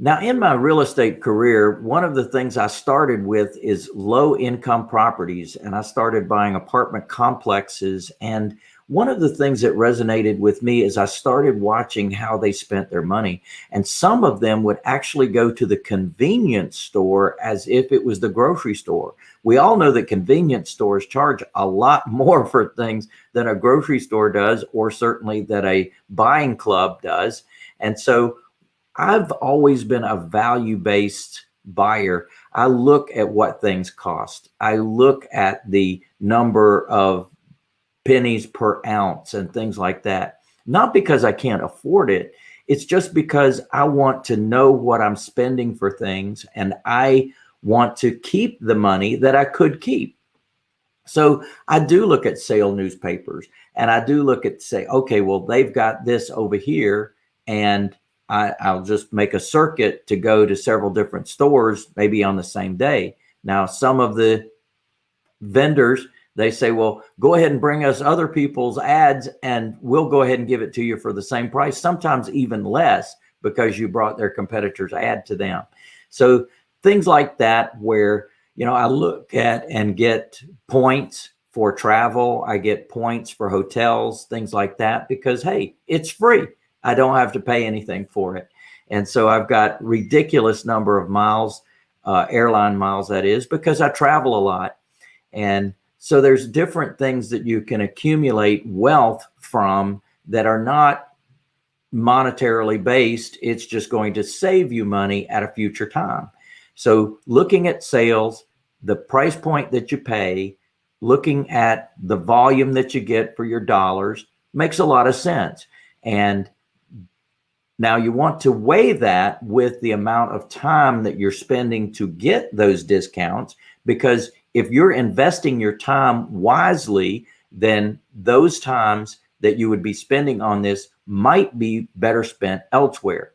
Now, in my real estate career, one of the things I started with is low income properties, and I started buying apartment complexes. And one of the things that resonated with me is I started watching how they spent their money. And some of them would actually go to the convenience store as if it was the grocery store. We all know that convenience stores charge a lot more for things than a grocery store does, or certainly that a buying club does. And so I've always been a value-based buyer. I look at what things cost. I look at the number of pennies per ounce and things like that. Not because I can't afford it. It's just because I want to know what I'm spending for things and I want to keep the money that I could keep. So I do look at sale newspapers and I do look at say, okay, well, they've got this over here and I, I'll just make a circuit to go to several different stores, maybe on the same day. Now, some of the vendors, they say, well, go ahead and bring us other people's ads and we'll go ahead and give it to you for the same price, sometimes even less because you brought their competitor's ad to them. So things like that, where, you know, I look at and get points for travel. I get points for hotels, things like that, because, hey, it's free. I don't have to pay anything for it. And so I've got ridiculous number of miles, uh, airline miles that is, because I travel a lot. And so there's different things that you can accumulate wealth from that are not monetarily based. It's just going to save you money at a future time. So looking at sales, the price point that you pay, looking at the volume that you get for your dollars makes a lot of sense. And now you want to weigh that with the amount of time that you're spending to get those discounts, because if you're investing your time wisely, then those times that you would be spending on this might be better spent elsewhere.